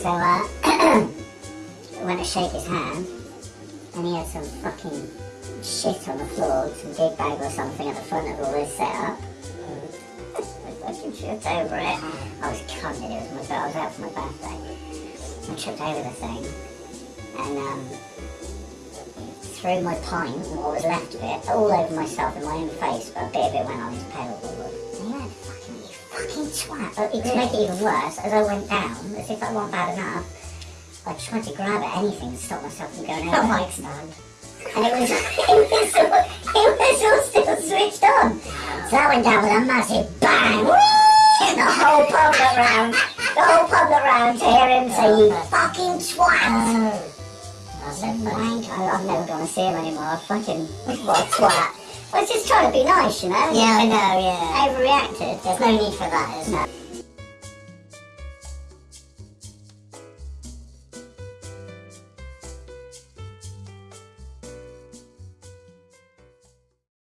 So uh, I went to shake his hand, and he had some fucking shit on the floor, some gig bag or something at the front of all this setup. I fucking tripped over it. I was cunning, it was my I was out for my birthday. I tripped over the thing, and um, threw my pint, and what was left of it, all over myself in my own face, but a bit of it went on his pedalboard. And twat. But to make it even worse, as I went down, as if that wasn't bad enough, I tried to grab at anything to stop myself from going over. mic stand. And it was, it was, all, it was all still switched on. So that went down with a massive bang. And the whole pub looked round. The whole pub looked round to hear him say, you fucking twat. Oh. I said, wank. I- I'm never going to see him anymore. Fucking, what a twat. I was just trying to be nice, you know? Yeah, I know, yeah. Overreacted. There's no need for that, is there?